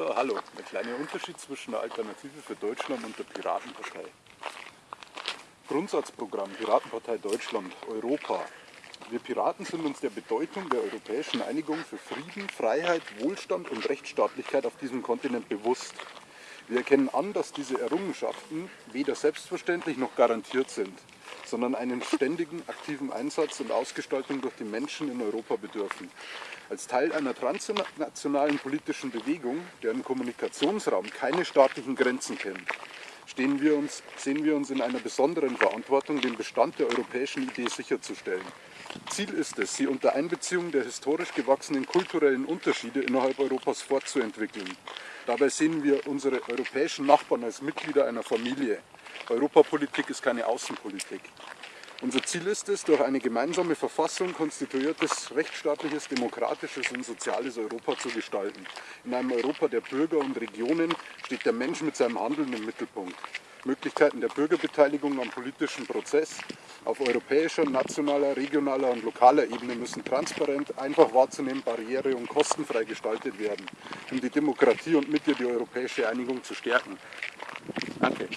So, hallo. Der kleine Unterschied zwischen der Alternative für Deutschland und der Piratenpartei. Grundsatzprogramm Piratenpartei Deutschland, Europa. Wir Piraten sind uns der Bedeutung der europäischen Einigung für Frieden, Freiheit, Wohlstand und Rechtsstaatlichkeit auf diesem Kontinent bewusst. Wir erkennen an, dass diese Errungenschaften weder selbstverständlich noch garantiert sind, sondern einen ständigen aktiven Einsatz und Ausgestaltung durch die Menschen in Europa bedürfen. Als Teil einer transnationalen politischen Bewegung, deren Kommunikationsraum keine staatlichen Grenzen kennt, stehen wir uns, sehen wir uns in einer besonderen Verantwortung, den Bestand der europäischen Idee sicherzustellen. Ziel ist es, sie unter Einbeziehung der historisch gewachsenen kulturellen Unterschiede innerhalb Europas fortzuentwickeln. Dabei sehen wir unsere europäischen Nachbarn als Mitglieder einer Familie. Europapolitik ist keine Außenpolitik. Unser Ziel ist es, durch eine gemeinsame Verfassung konstituiertes, rechtsstaatliches, demokratisches und soziales Europa zu gestalten. In einem Europa der Bürger und Regionen steht der Mensch mit seinem Handeln im Mittelpunkt. Möglichkeiten der Bürgerbeteiligung am politischen Prozess auf europäischer, nationaler, regionaler und lokaler Ebene müssen transparent, einfach wahrzunehmen, barriere- und kostenfrei gestaltet werden, um die Demokratie und mit ihr die europäische Einigung zu stärken. Danke.